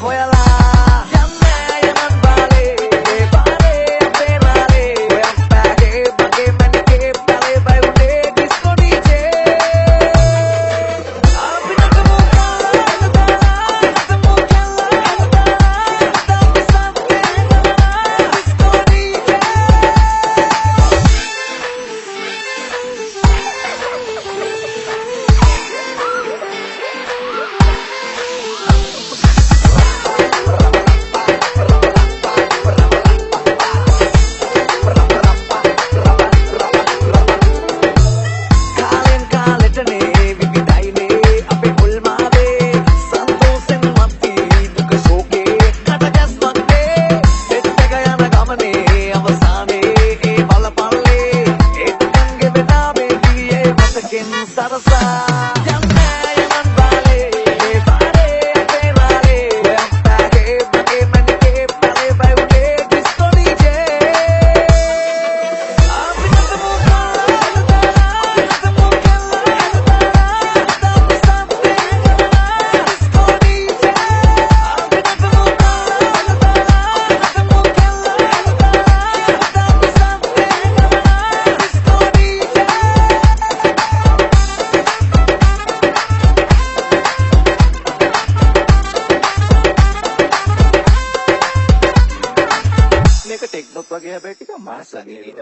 我要来 Salazar. sebagai hbk kan masa gini